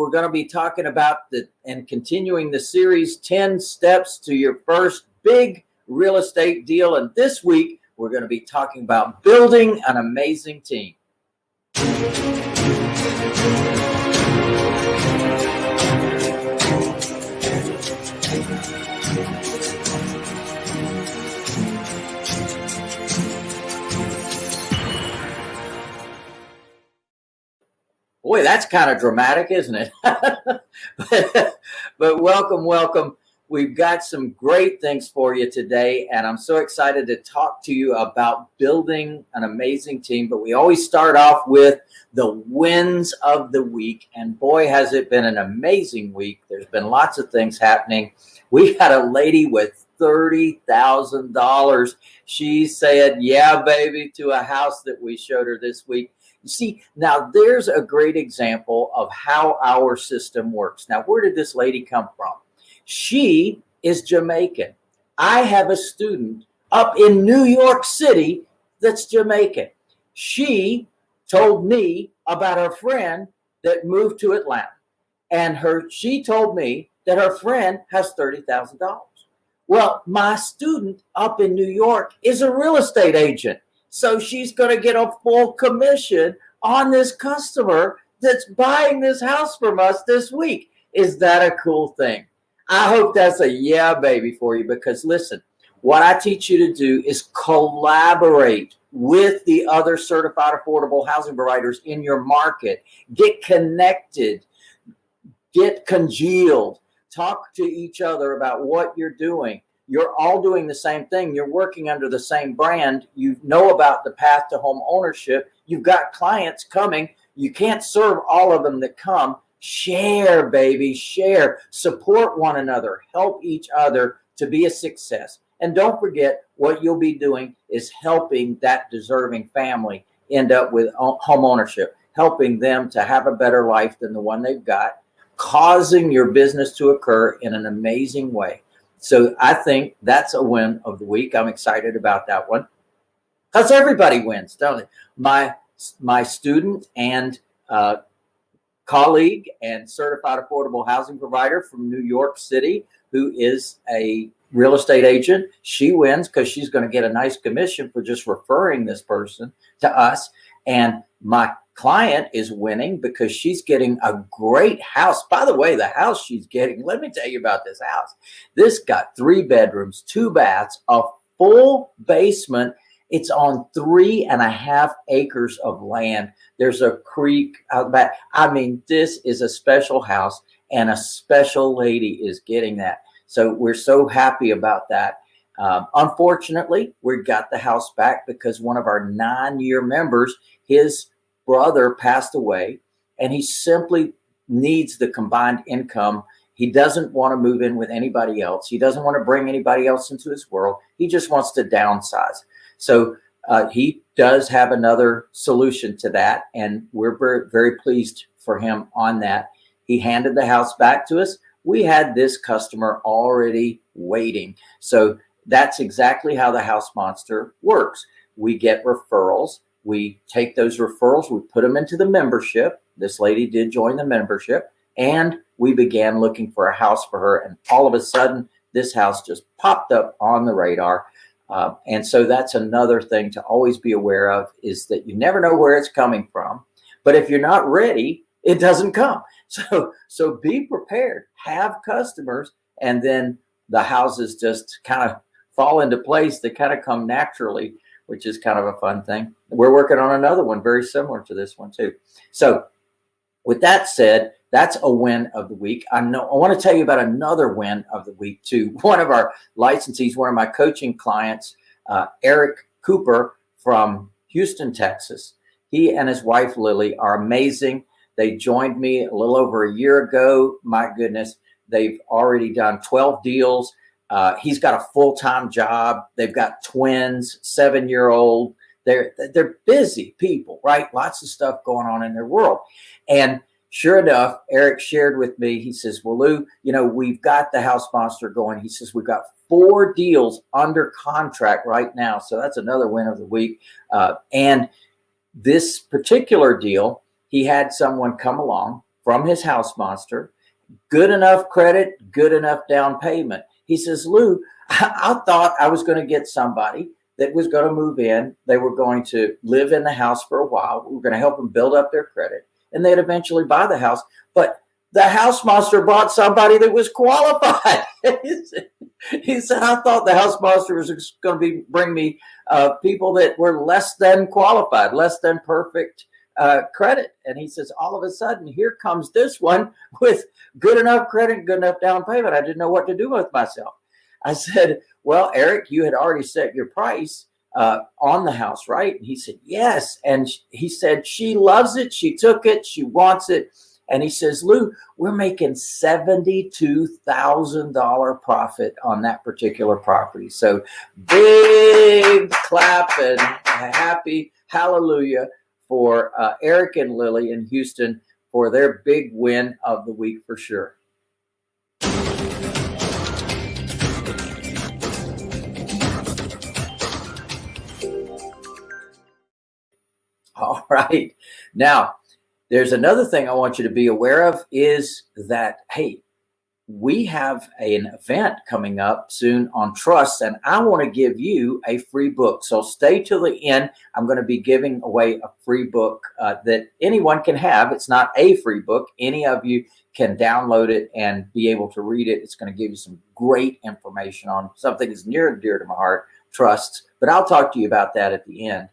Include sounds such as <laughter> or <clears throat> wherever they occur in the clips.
we're going to be talking about the and continuing the series 10 steps to your first big real estate deal. And this week, we're going to be talking about building an amazing team. Boy, that's kind of dramatic, isn't it? but, <laughs> but welcome, welcome. We've got some great things for you today, and I'm so excited to talk to you about building an amazing team. But we always start off with the wins of the week, and boy, has it been an amazing week. There's been lots of things happening. We had a lady with $30,000. She said, Yeah, baby, to a house that we showed her this week. You see, now there's a great example of how our system works. Now, where did this lady come from? She is Jamaican. I have a student up in New York City that's Jamaican. She told me about her friend that moved to Atlanta. And her she told me that her friend has $30,000. Well, my student up in New York is a real estate agent. So she's going to get a full commission on this customer that's buying this house from us this week. Is that a cool thing? I hope that's a yeah, baby, for you because listen, what I teach you to do is collaborate with the other certified affordable housing providers in your market. Get connected, get congealed, talk to each other about what you're doing. You're all doing the same thing. You're working under the same brand. You know about the path to home ownership. You've got clients coming. You can't serve all of them that come Share, baby, share. Support one another. Help each other to be a success. And don't forget, what you'll be doing is helping that deserving family end up with home ownership, helping them to have a better life than the one they've got, causing your business to occur in an amazing way. So I think that's a win of the week. I'm excited about that one because everybody wins, don't they? My my student and uh, colleague and certified affordable housing provider from New York City who is a real estate agent. She wins because she's going to get a nice commission for just referring this person to us. And my client is winning because she's getting a great house. By the way, the house she's getting, let me tell you about this house. This got three bedrooms, two baths, a full basement. It's on three and a half acres of land. There's a creek out back. I mean, this is a special house and a special lady is getting that. So we're so happy about that. Um, unfortunately, we got the house back because one of our nine-year members, his brother passed away and he simply needs the combined income. He doesn't want to move in with anybody else. He doesn't want to bring anybody else into his world. He just wants to downsize. So uh, he does have another solution to that, and we're very, very pleased for him on that. He handed the house back to us. We had this customer already waiting. So that's exactly how the house monster works. We get referrals. We take those referrals, we put them into the membership. This lady did join the membership, and we began looking for a house for her. And all of a sudden, this house just popped up on the radar. Uh, and so that's another thing to always be aware of is that you never know where it's coming from. But if you're not ready, it doesn't come. <laughs> So, so be prepared, have customers, and then the houses just kind of fall into place. They kind of come naturally, which is kind of a fun thing. We're working on another one very similar to this one too. So with that said, that's a win of the week. I know I want to tell you about another win of the week too. <laughs> One of our licensees, one of my coaching clients, uh, Eric Cooper from Houston, Texas. He and his wife Lily are amazing. They joined me a little over a year ago. My goodness, they've already done 12 deals. Uh, he's got a full-time job. They've got twins, seven-year-old. They're they're busy people, right? Lots of stuff going on in their world, and sure enough, Eric shared with me, he says, well, Lou, you know, we've got the house monster going. He says, we've got four deals under contract right now. So that's another win of the week. Uh, and this particular deal, he had someone come along from his house monster, good enough credit, good enough down payment. He says, Lou, I, <laughs> I thought I was going to get somebody that was going to move in. They were going to live in the house for a while. We were going to help them build up their credit and they'd eventually buy the house. But the house monster bought somebody that was qualified. <laughs> he, said, I thought the house monster was going to be bring me uh, people that were less than qualified, less than perfect uh, credit. And he says, all of a sudden, here comes this one with good enough credit, good enough down payment. I didn't know what to do with myself. I said, well, Eric, you had already set your price uh, on the house, right? And he said, yes. And he said, she loves it. She took it. She wants it. And he says, Lou, we're making $72,000 profit on that particular property. So big clap and happy hallelujah for uh, Eric and Lily in Houston for their big win of the week for sure. <laughs> All right. Now, there's another thing I want you to be aware of is that, hey, we have an event coming up soon on trust and I want to give you a free book. So stay till the end. I'm going to be giving away a free book uh, that anyone can have. It's not a free book. Any of you can download it and be able to read it. It's going to give you some great information on something that's near and dear to my heart, trusts. But I'll talk to you about that at the end.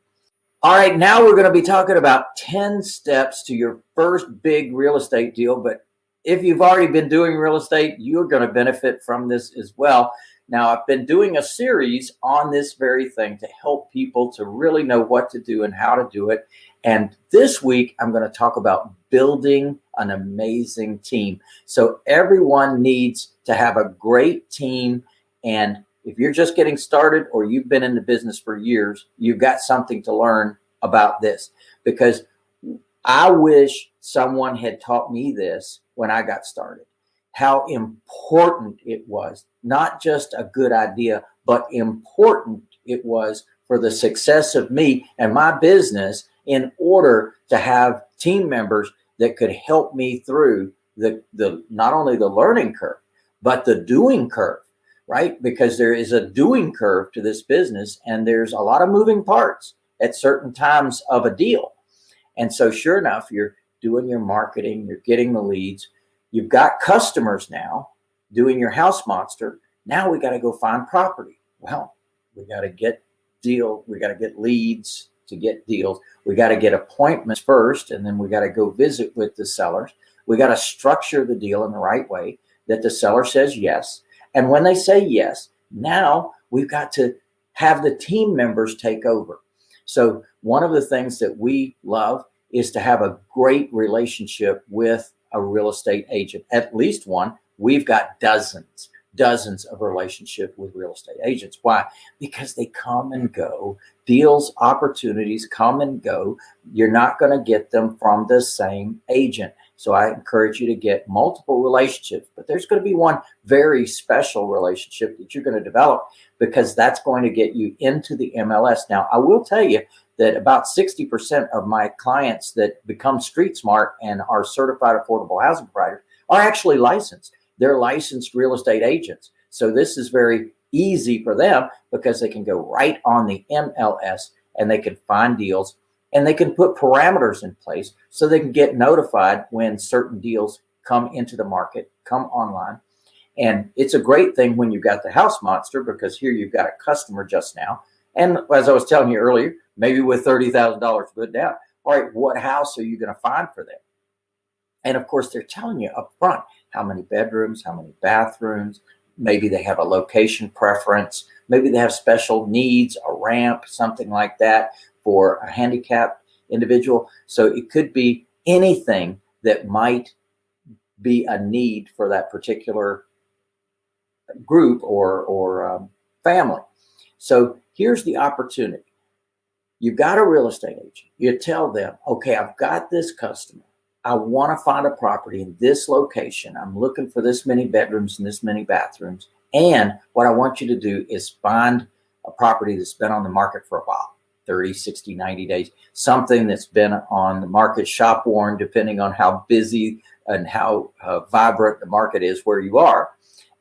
All right, now we're going to be talking about 10 steps to your first big real estate deal. But if you've already been doing real estate, you're going to benefit from this as well. Now, I've been doing a series on this very thing to help people to really know what to do and how to do it. And this week, I'm going to talk about building an amazing team. So everyone needs to have a great team and if you're just getting started or you've been in the business for years, you've got something to learn about this. Because I wish someone had taught me this when I got started, how important it was, not just a good idea, but important it was for the success of me and my business in order to have team members that could help me through the, the not only the learning curve, but the doing curve right? Because there is a doing curve to this business and there's a lot of moving parts at certain times of a deal. And so sure enough, you're doing your marketing, you're getting the leads, you've got customers now doing your house monster. Now we got to go find property. Well, we got to get deal. We got to get leads to get deals. We got to get appointments first, and then we got to go visit with the sellers. We got to structure the deal in the right way that the seller says yes. And when they say yes, now we've got to have the team members take over. So one of the things that we love is to have a great relationship with a real estate agent, at least one. We've got dozens, dozens of relationship with real estate agents. Why? Because they come and go. Deals, opportunities come and go. You're not going to get them from the same agent. So I encourage you to get multiple relationships, but there's going to be one very special relationship that you're going to develop because that's going to get you into the MLS. Now, I will tell you that about 60% of my clients that become street smart and are certified affordable housing providers are actually licensed. They're licensed real estate agents. So this is very easy for them because they can go right on the MLS and they can find deals and they can put parameters in place so they can get notified when certain deals come into the market, come online. And it's a great thing when you've got the house monster because here you've got a customer just now. And as I was telling you earlier, maybe with $30,000 put down, all right, what house are you going to find for them? And of course, they're telling you up front how many bedrooms, how many bathrooms, maybe they have a location preference, maybe they have special needs, a ramp, something like that for a handicapped individual. So it could be anything that might be a need for that particular group or, or um, family. So here's the opportunity. You've got a real estate agent. You tell them, okay, I've got this customer. I want to find a property in this location. I'm looking for this many bedrooms and this many bathrooms. And what I want you to do is find a property that's been on the market for a while. 30, 60, 90 days, something that's been on the market shop worn, depending on how busy and how uh, vibrant the market is where you are.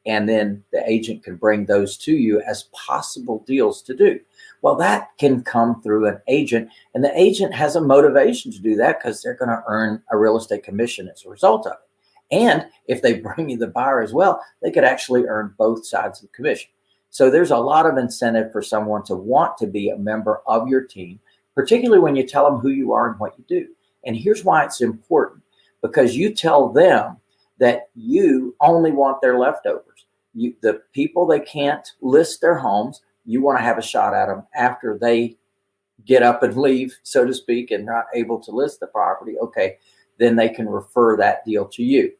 And then the agent can bring those to you as possible deals to do. Well, that can come through an agent, and the agent has a motivation to do that because they're going to earn a real estate commission as a result of it. And if they <laughs> bring you the buyer as well, they could actually earn both sides of the commission. So there's a lot of incentive for someone to want to be a member of your team, particularly when you tell them who you are and what you do. And here's why it's important because you tell them that you only want their leftovers. You, the people they can't list their homes, you want to have a shot at them after they get up and <laughs> leave, so to speak, and not able to list the property. Okay, then they can refer that deal to you.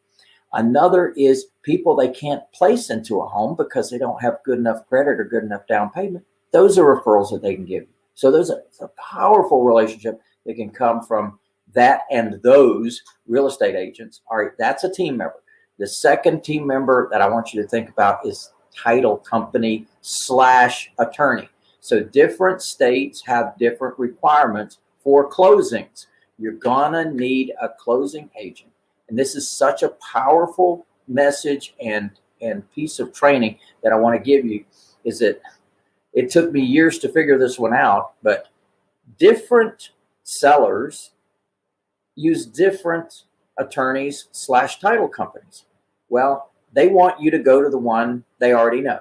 Another is people they can't place into a home because they don't have good enough credit or good enough down payment. Those are referrals that they can give you. So there's a, a powerful relationship that can come from that and those real estate agents. All right, that's a team member. The second team member that I want you to think about is title company slash attorney. So different states have different requirements for closings. You're gonna need a closing agent. And this is such a powerful message and, and piece of training that I wanna give you is that it took me years to figure this one out, but different sellers use different attorneys slash title companies. Well, they want you to go to the one they already know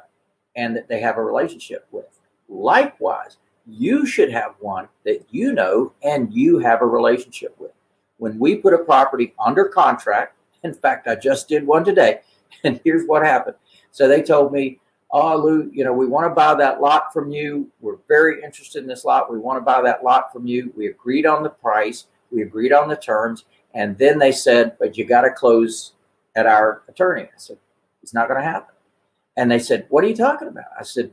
and that they have a relationship with. Likewise, you should have one that you know and you have a relationship with. When we put a property under contract, in fact, I just did one today, <laughs> and here's what happened. So they told me, oh, Lou, you know, we want to buy that lot from you. We're very interested in this lot. We want to buy that lot from you. We agreed on the price. We agreed on the terms. And then they said, but you got to close at our attorney. I said, it's not going to happen. And they said, what are you talking about? I said,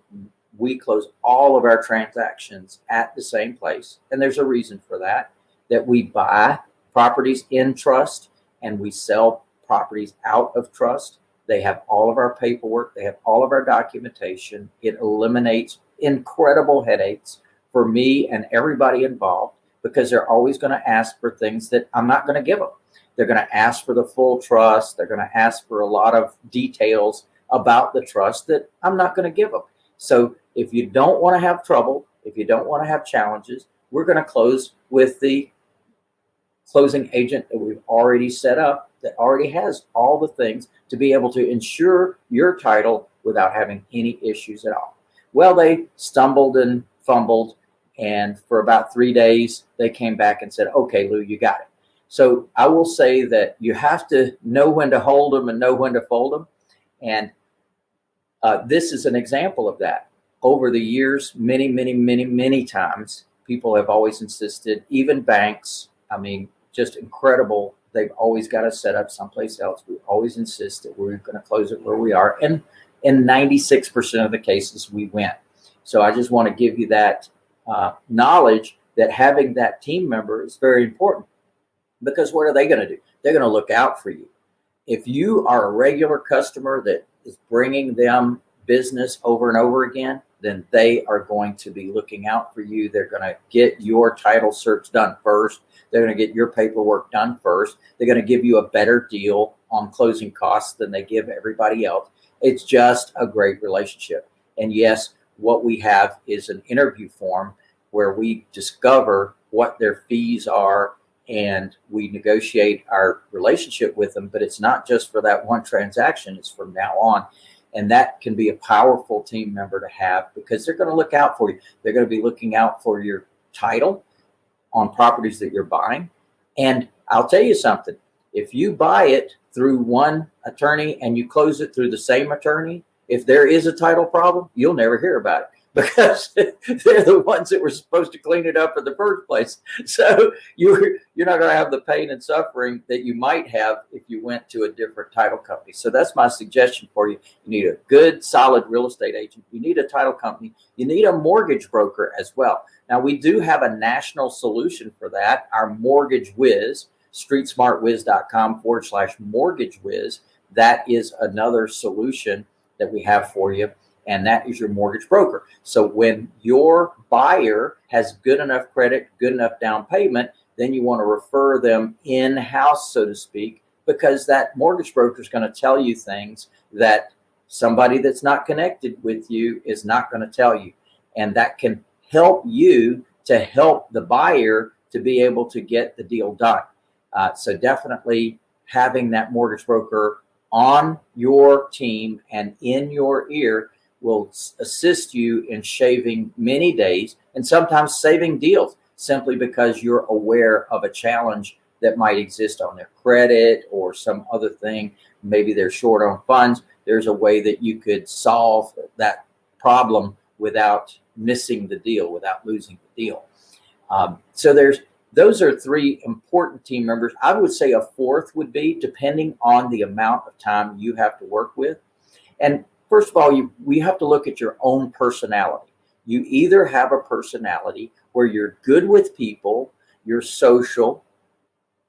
we close all of our transactions at the same place. And there's a reason for that, that we buy properties in trust and we sell properties out of trust. They have all of our paperwork. They have all of our documentation. It eliminates incredible headaches for me and everybody involved because they're always going to ask for things that I'm not going to give them. They're going to ask for the full trust. They're going to ask for a lot of details about the trust that I'm not going to give them. So if you don't want to have trouble, if you don't want to have challenges, we're going to close with the closing agent that we've already set up that already has all the things to be able to ensure your title without having any issues at all. Well, they stumbled and fumbled and for about three days, they came back and said, okay, Lou, you got it. So I will say that you have to know when to hold them and know when to fold them. And uh, this is an example of that. Over the years, many, many, many, many times, people have always insisted, even banks, I mean, just incredible. They've always got to set up someplace else. We always insist that we're going to close it where we are. And in 96% of the cases, we win. So I just want to give you that uh, knowledge that having that team member is very important because what are they going to do? They're going to look out for you. If you are a regular customer that is bringing them business over and over again, then they are going to be looking out for you. They're going to get your title search done first. They're going to get your paperwork done first. They're going to give you a better deal on closing costs than they give everybody else. It's just a great relationship. And yes, what we have is an interview form where we discover what their fees are and we negotiate our relationship with them. But it's not just for that one transaction, it's from now on. And that can be a powerful team member to have because they're going to look out for you. They're going to be looking out for your title on properties that you're buying. And I'll tell you something if you buy it through one attorney and you close it through the same attorney, if there is a title problem, you'll never hear about it <laughs> because they're the ones that were supposed to clean it up in the first place. <laughs> So you're you're not going to have the pain and suffering that you might have if you went to a different title company. So that's my suggestion for you. You need a good, solid real estate agent. You need a title company. You need a mortgage broker as well. Now we do have a national solution for that. Our Mortgage Wiz, streetsmartwiz.com forward slash mortgage wiz. That is another solution that we have for you and that is your mortgage broker. So when your buyer has good enough credit, good enough down payment, then you want to refer them in-house, so to speak, because that mortgage broker is going to tell you things that somebody that's not connected with you is not going to tell you. And that can help you to help the buyer to be able to get the deal done. Uh, so definitely having that mortgage broker on your team and in your ear will assist you in shaving many days and sometimes saving deals simply because you're aware of a challenge that might exist on their credit or some other thing. Maybe they're short on funds. There's a way that you could solve that problem without missing the deal, without losing the deal. Um, so there's those are three important team members. I would say a fourth would be depending on the amount of time you have to work with. And first of all, you, we have to look at your own personality. You either have a personality where you're good with people, you're social,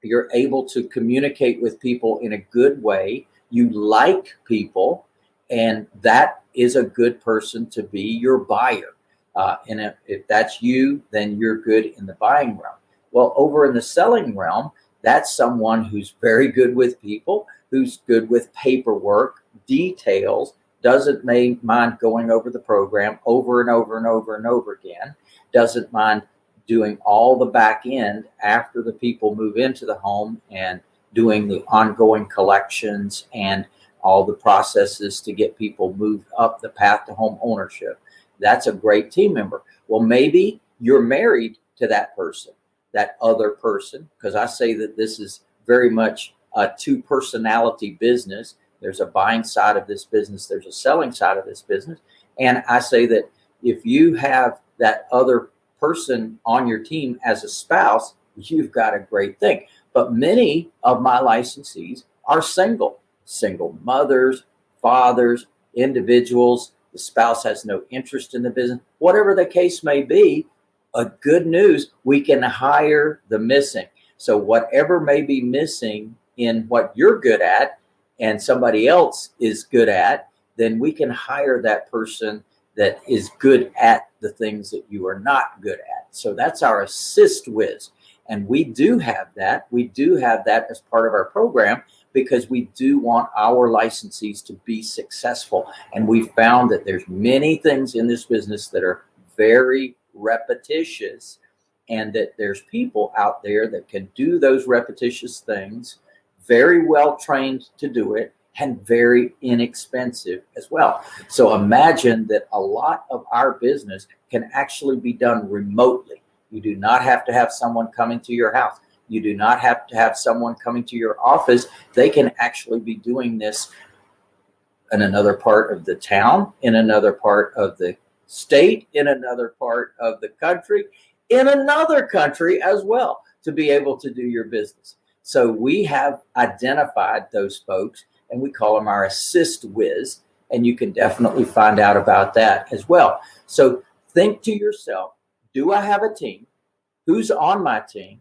you're able to communicate with people in a good way, you like people, and that is a good person to be your buyer. Uh, and if, if that's you, then you're good in the buying realm. Well, over in the selling realm, that's someone who's very good with people, who's good with paperwork, details, doesn't mind going over the program over and over and over and over again, doesn't mind doing all the back end after the people move into the home and doing the ongoing collections and all the processes to get people moved up the path to home ownership. That's a great team member. Well, maybe you're married to that person, that other person, because I say that this is very much a two personality business. There's a buying side of this business, there's a selling side of this business. And I say that if you have that other person on your team as a spouse, you've got a great thing. But many of my licensees are single, single mothers, fathers, individuals. The spouse has no interest in the business, whatever the case may be. A good news, we can hire the missing. So whatever may be missing in what you're good at and somebody else is good at, then we can hire that person that is good at the things that you are not good at. So that's our assist whiz. And we do have that. We do have that as part of our program because we do want our licensees to be successful. And we found that there's many things in this business that are very repetitious and that there's people out there that can do those repetitious things very well trained to do it and very inexpensive as well. So imagine that a lot of our business can actually be done remotely. You do not have to have someone coming to your house. You do not have to have someone coming to your office. They can actually be doing this in another part of the town, in another part of the state, in another part of the country, in another country as well to be able to do your business. So we have identified those folks and we call them our assist whiz. And you can definitely find out about that as well. So think to yourself, do I have a team? Who's on my team?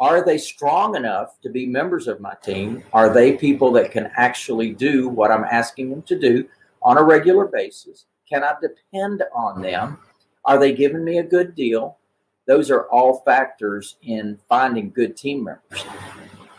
Are they strong enough to be members of my team? Are they people that can actually do what I'm asking them to do on a regular basis? Can I depend on them? Are they giving me a good deal? Those are all factors in finding good team members.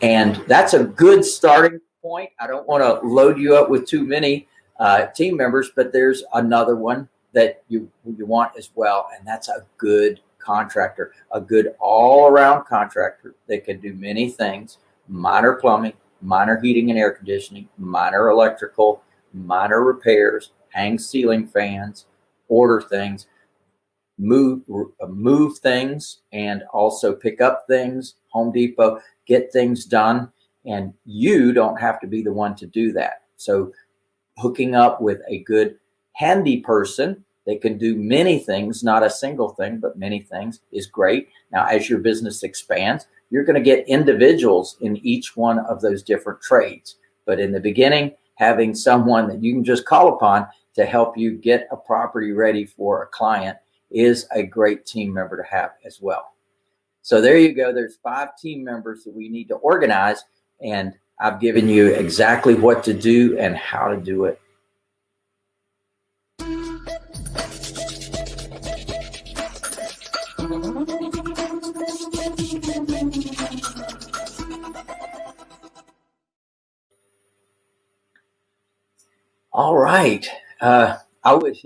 And that's a good starting point. I don't want to load you up with too many uh, team members, but there's another one that you you want as well, and that's a good contractor, a good all-around contractor that can do many things: minor plumbing, minor heating and air conditioning, minor electrical, minor repairs, hang ceiling fans, order things, move uh, move things, and also pick up things. Home Depot, get things done and you don't have to be the one to do that. So hooking up with a good handy person that can do many things, not a single thing, but many things is great. Now, as your business expands, you're going to get individuals in each one of those different trades. But in the beginning, having someone that you can just call upon to help you get a property ready for a client is a great team member to have as well. So there you go. There's five team members that we need to organize. And I've given you exactly what to do and how to do it. All right. Uh, I wish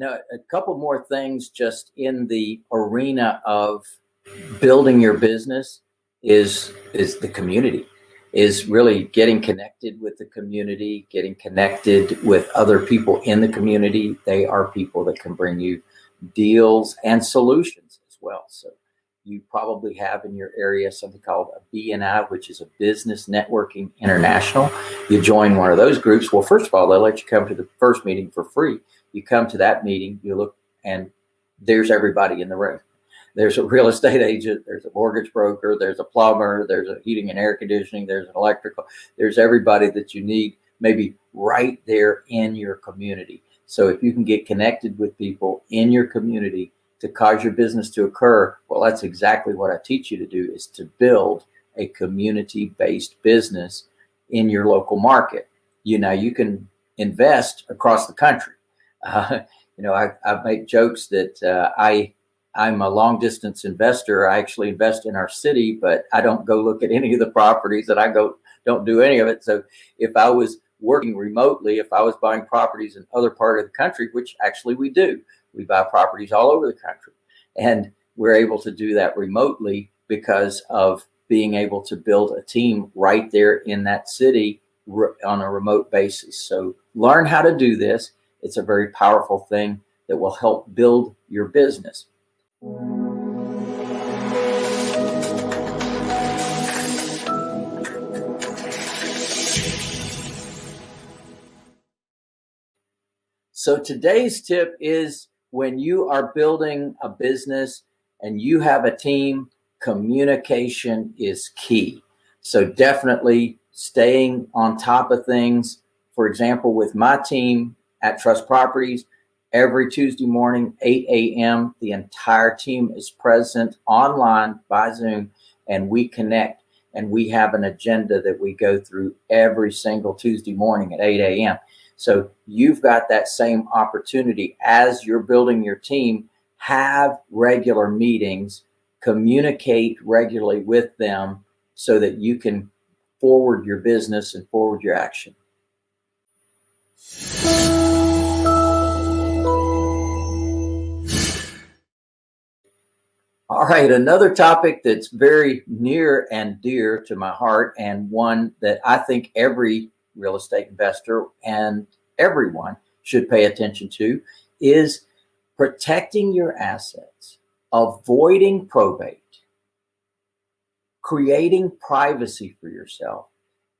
now a couple more things just in the arena of building your business is is the community is really getting connected with the community, getting connected with other people in the community. They are people that can bring you deals and solutions as well. So you probably have in your area something called a BNI, which is a Business Networking International. You join one of those groups. Well, first of all, they'll let you come to the first meeting for free. You come to that meeting, you look, and there's everybody in the room. There's a real estate agent, there's a mortgage broker, there's a plumber, there's a heating and air conditioning, there's an electrical, there's everybody that you need maybe right there in your community. So if you can get connected with people in your community to cause your business to occur, well, that's exactly what I teach you to do is to build a community-based business in your local market. You know, you can invest across the country. Uh, <laughs> you know, I, I make jokes that uh, I I'm a long distance investor. I actually invest in our city, but I don't go look at any of the properties that I go, don't do any of it. So if I was working remotely, if I was buying properties in other part of the country, which actually we do, we buy properties all over the country and we're able to do that remotely because of being able to build a team right there in that city on a remote basis. So learn how to do this. It's a very powerful thing that will help build your business. So today's tip is when you are building a business and you have a team, communication is key. So definitely staying on top of things. For example, with my team at Trust Properties, every Tuesday morning, 8 a.m. The entire team is present online by Zoom and we connect and we have an agenda that we go through every single Tuesday morning at 8 a.m. So you've got that same opportunity as you're building your team, have regular meetings, communicate regularly with them so that you can forward your business and forward your action. All right, another topic that's very near and dear to my heart and one that I think every real estate investor and everyone should pay attention to is protecting your assets, avoiding probate, creating privacy for yourself,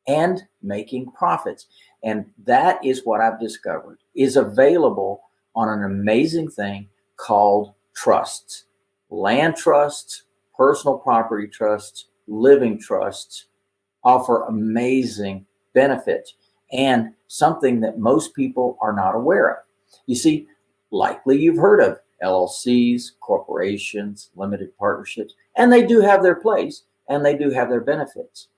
and making profits. And that is what I've discovered is available on an amazing thing called trusts land trusts, personal property trusts, living trusts offer amazing benefits and something that most people are not aware of. You see, likely you've heard of LLCs, corporations, limited partnerships, and they do have their place and they do have their benefits.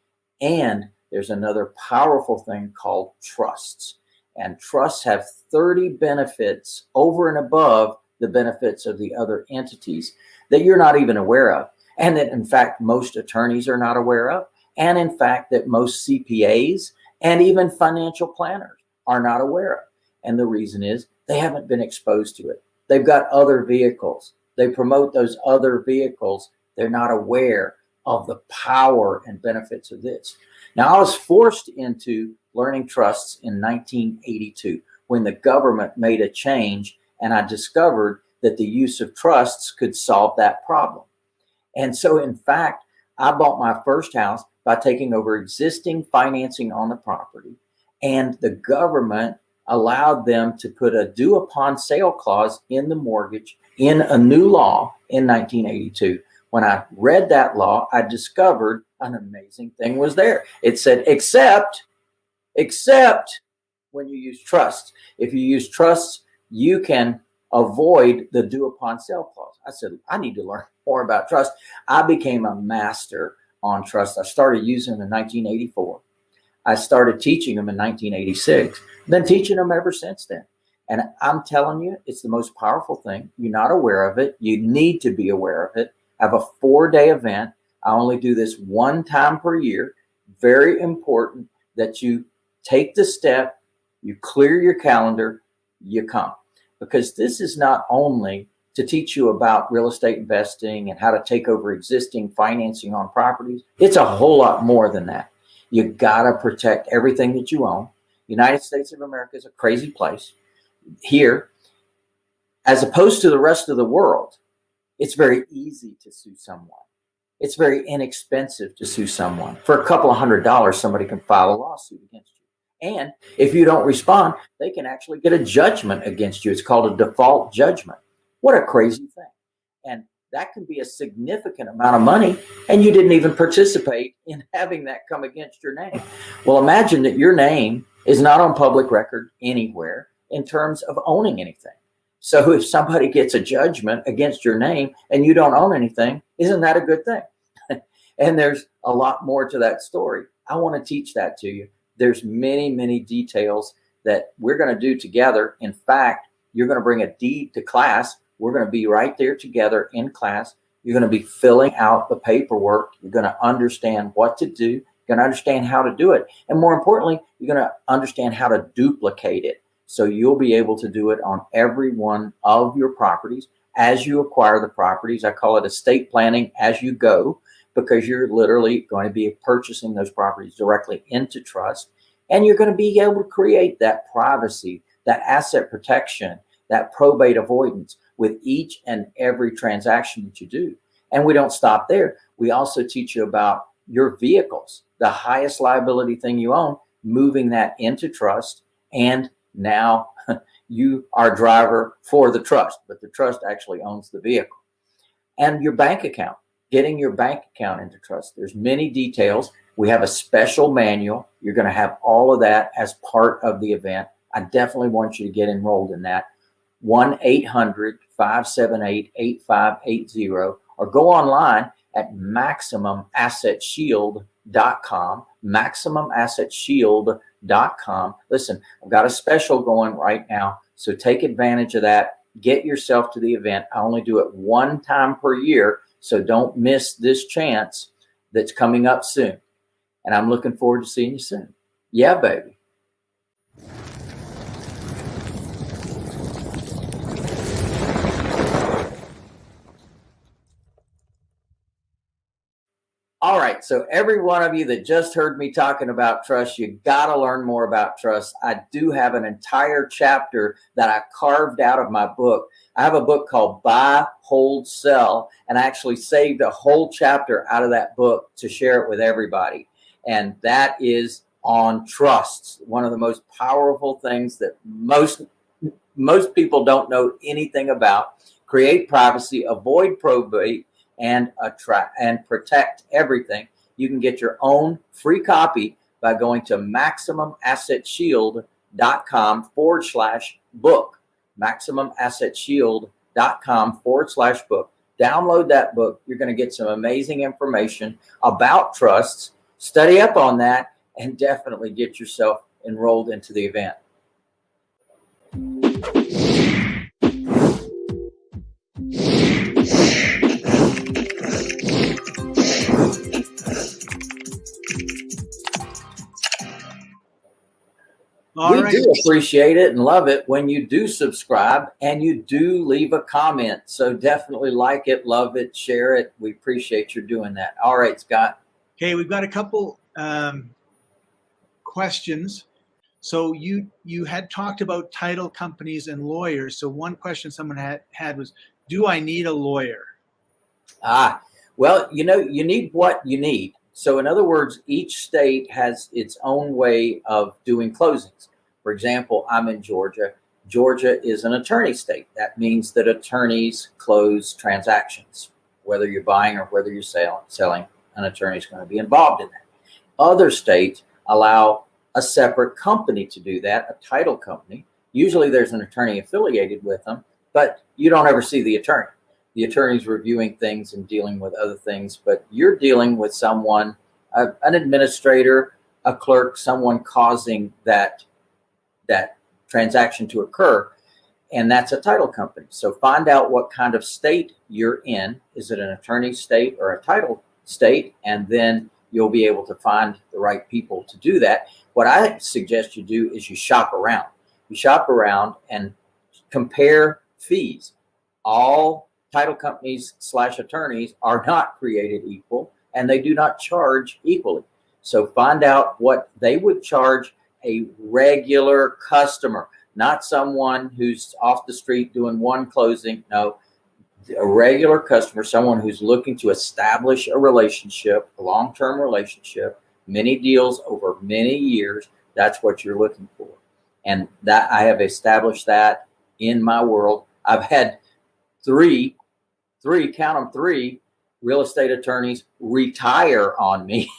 And there's another powerful thing called trusts. And trusts have 30 benefits over and above the benefits of the other entities that you're not even aware of. And that in fact, most attorneys are not aware of. And in fact, that most CPAs and even financial planners are not aware of. And the reason is they haven't been exposed to it. They've got other vehicles. They promote those other vehicles. They're not aware of the power and benefits of this. Now, I was forced into learning trusts in 1982 when the government made a change and I discovered that the use of trusts could solve that problem. And so in fact, I bought my first house by taking over existing financing on the property and the government allowed them to put a due upon sale clause in the mortgage in a new law in 1982. When I read that law, I discovered an amazing thing was there. It said, except, except when you use trusts. If you use trusts, you can avoid the due upon sale clause. I said, I need to learn <laughs> more about trust. I became a master on trust. I started using them in 1984. I started teaching them in 1986, been teaching them ever since then. And I'm telling you, it's the most powerful thing. You're not aware of it. You need to be aware of it. I have a four day event. I only do this one time per year. Very important that you take the step You clear your calendar, you come. Because this is not only to teach you about real estate investing and how to take over existing financing on properties. It's a whole lot more than that. You gotta protect everything that you own. United States of America is a crazy place. Here, as opposed to the rest of the world, it's very easy to sue someone. It's very inexpensive to sue someone. For a couple of hundred dollars, somebody can file a lawsuit against you. And if you don't respond, they can actually get a judgment against you. It's called a default judgment. What a crazy thing. And that can be a significant amount of money and you didn't even participate in <laughs> having that come against your name. Well, imagine that your name is not on public record anywhere in terms of owning anything. So <laughs> if somebody gets a judgment against your name and you don't own anything, isn't that a good thing? <laughs> and there's a lot more to that story. I want to teach that to you. There's many, many details that we're going to do together. In fact, you're going to bring a deed to class we're going to be right there together in class. You're going to be filling out the paperwork. You're going to understand what to do. You're going to understand how to do it. And more importantly, you're going to understand how to duplicate it. So you'll be able to do it on every one of your properties as you acquire the properties. I call it estate planning as you go because you're literally going to be purchasing those properties directly into trust. And you're going to be able to create that privacy, that asset protection, that probate avoidance with each and every transaction that you do. And we don't stop there. We also teach you about your vehicles, the highest liability thing you own, moving that into trust. And now <laughs> you are driver for the trust, but the trust actually owns the vehicle. And your bank account, getting your bank account into trust. There's many details. We have a special manual. You're going to have all of that as part of the event. I definitely want you to get enrolled in that. 1-800-578-8580 or go online at maximumassetshield.com, maximumassetshield.com. Listen, I've got a special going right now, so take advantage of that. Get yourself to the event. I only do it one time per year, so don't miss this chance that's coming up soon. And I'm looking forward to seeing you soon. Yeah, baby. All right. So every one of you that just heard me talking about trust, you got to learn more about trust. I do have an entire chapter that I carved out of my book. I have a book called Buy, Hold, Sell, and I actually saved a whole chapter out of that book to share it with everybody. And that is on trusts, one of the most powerful things that most most people don't know anything about. Create privacy, avoid probate, and attract and protect everything. You can get your own free copy by going to maximumassetshield.com forward slash book. Maximumassetshield.com forward slash book. Download that book. You're going to get some amazing information about trusts. Study up on that and definitely get yourself enrolled into the event. All we right. do appreciate it and love it when you do subscribe and you do leave a comment. So definitely like it, love it, share it. We appreciate you doing that. All right, Scott. Okay, we've got a couple um, questions. So you you had talked about title companies and lawyers. So one question someone had, had was, do I need a lawyer? Ah, well, you know, you need what you need. So in other words, each state has its own way of doing closings. For example, I'm in Georgia. Georgia is an attorney state. That means that attorneys close transactions. Whether you're buying or whether you're sell, selling, an attorney is going to be involved in that. Other states allow a separate company to do that, a title company. Usually there's an attorney affiliated with them, but you don't ever see the attorney. The attorney's reviewing things and dealing with other things, but you're dealing with someone, an administrator, a clerk, someone causing that that transaction to occur. And that's a title company. So find out what kind of state you're in. Is it an attorney state or a title state? And then you'll be able to find the right people to do that. what I suggest you do is you shop around. You shop around and compare fees. All title companies slash attorneys are not created equal and they do not charge equally. So find out what they would charge a regular customer, not someone who's off the street doing one closing. No, a regular customer, someone who's looking to establish a relationship, a long-term relationship, many deals over many years. That's what you're looking for. And that I have established that in my world. I've had three, three, count them three real estate attorneys retire on me.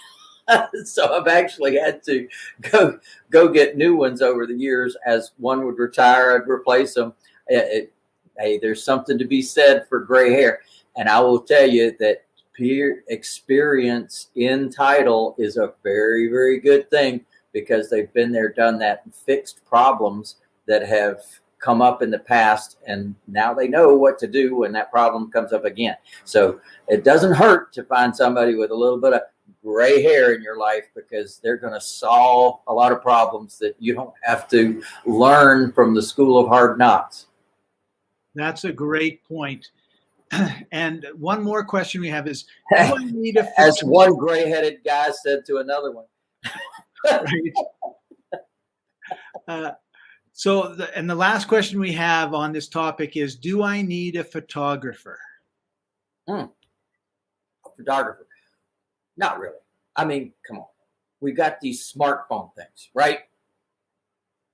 <laughs> so I've actually had to go go get new ones over the years. As one would retire, I'd replace them. It, it, hey, there's something to be said for gray hair, and I will tell you that peer experience in title is a very very good thing because they've been there, done that, and fixed problems that have come up in the past and now they know what to do when that problem comes up again. So it doesn't hurt to find somebody with a little bit of gray hair in your life because they're going to solve a lot of problems that you don't have to learn from the school of hard knocks. That's a great point. <clears throat> And one more question we have is, <laughs> do I need a as one gray-headed guy said to another one. <laughs> uh, so, the, and the last question we have on this topic is, do I need a photographer? Hmm. A photographer. Not really. I mean, come on. We got these smartphone things, right?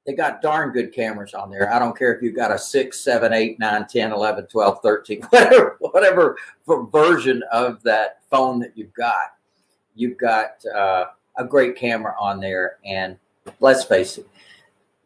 They got darn good cameras on there. I don't care if you've got a 6, 7, 8, 9, 10, 11, 12, 13, <laughs> whatever, whatever version of that phone that you've got. You've got uh, a great camera on there. And let's face it,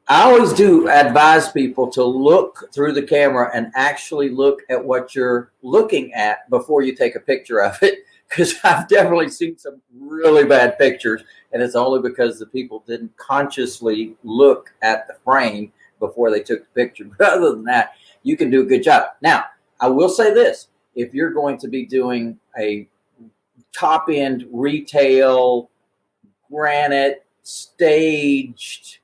I always do advise people to look through the camera and actually look at what you're looking at before you take a picture of it <laughs> because I've definitely seen some really bad pictures, and it's only because the people didn't consciously look at the frame before they took the picture. <laughs> But other than that, you can do a good job. Now, I will say this: if you're going to be doing a top end retail, granite, staged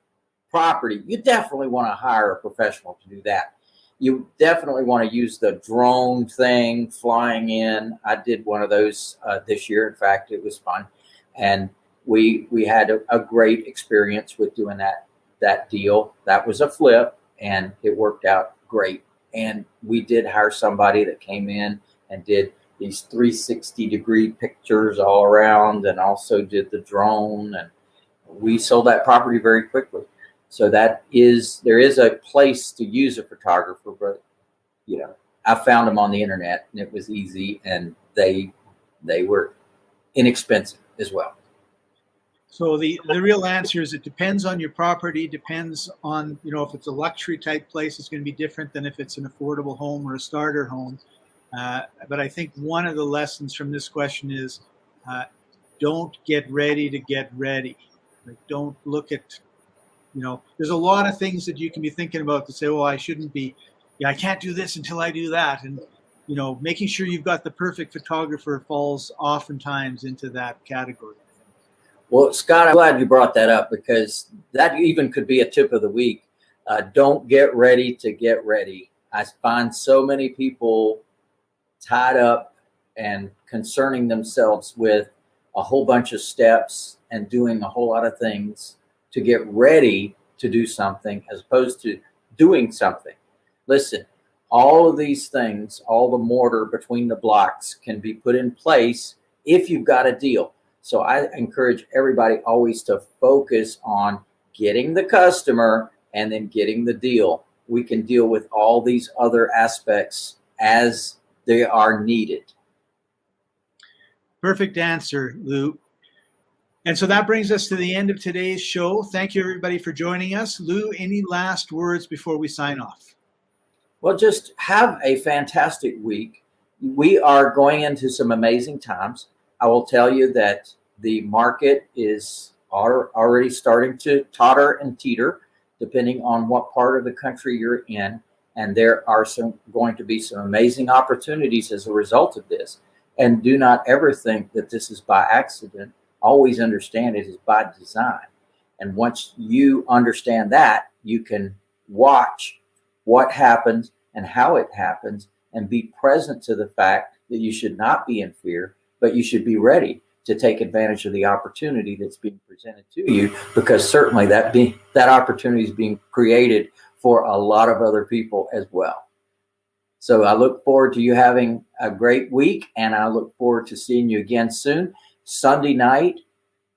property, you definitely want to hire a professional to do that you definitely want to use the drone thing flying in. I did one of those uh, this year. In fact, it was fun, and we we had a, a, great experience with doing that that deal. That was a flip, and it worked out great. And we did hire somebody that came in and did these 360 degree pictures all around, and also did the drone. And we sold that property very quickly. So that is, there is a place to use a photographer, but you know, I found them on the internet and it was easy and they, they were inexpensive as well. So the, the real answer is it depends on your property, depends on, you know, if it's a luxury type place, it's going to be different than if it's an affordable home or a starter home. Uh, but I think one of the lessons from this question is uh, don't get ready to get ready. Like don't look at you know, there's a lot of things that you can be thinking about to say, well, I shouldn't be, yeah, I can't do this until I do that. And, you know, making sure you've got the perfect photographer falls oftentimes into that category. Well, Scott, I'm glad you brought that up because that even could be a tip of the week. Uh, don't get ready to get ready. I find so many people tied up and concerning themselves with a whole bunch of steps and doing a whole lot of things to get ready to do something as opposed to doing something. Listen, all of these things, all the mortar between the blocks can be put in place if you've got a deal. So I encourage everybody always to focus on getting the customer and then getting the deal. We can deal with all these other aspects as they are needed. Perfect answer, Lou. And so that brings us to the end of today's show. Thank you, everybody, for joining us. Lou, any last words before we sign off? Well, just have a fantastic week. We are going into some amazing times. I will tell you that the market is already starting to totter and teeter, depending on what part of the country you're in. And there are some going to be some amazing opportunities as a result of this. And do not ever think that this is by accident always understand it is by design. And once you understand that, you can watch what happens and how it happens and be present to the fact that you should not be in fear, but you should be ready to take advantage of the opportunity that's being presented to you because certainly that be, that opportunity is being created for a lot of other people as well. So I look forward to you having a great week and I look forward to seeing you again soon. Sunday night,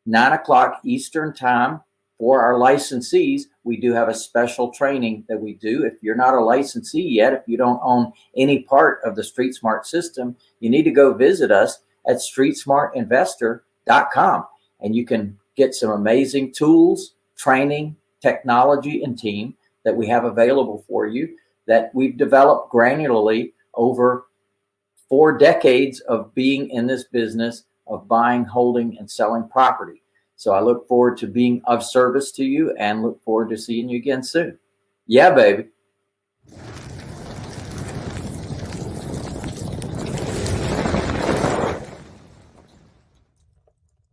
nine o'clock Eastern time for our licensees. We do have a special training that we do. If you're not a licensee yet, if you don't own any part of the Street Smart system, you need to go visit us at streetsmartinvestor.com and you can get some amazing tools, training, technology, and team that we have available for you that we've developed granularly over four decades of being in this business of buying, holding, and selling property. So I look forward to being of service to you and look forward to seeing you again soon. Yeah, baby.